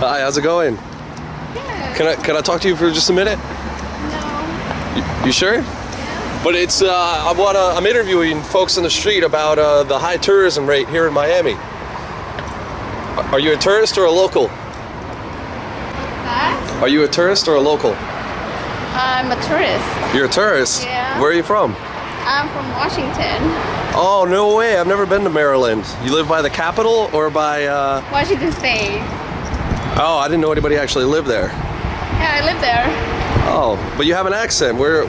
Hi, how's it going? Yeah. Can I can I talk to you for just a minute? No. You, you sure? But it's uh, I want to I'm interviewing folks on the street about uh, the high tourism rate here in Miami. Are you a tourist or a local? That? Are you a tourist or a local? I'm a tourist. You're a tourist. Yeah. Where are you from? I'm from Washington. Oh no way! I've never been to Maryland. You live by the capital or by? Uh... Washington State. Oh, I didn't know anybody actually lived there. Yeah, I live there. Oh, but you have an accent. Where?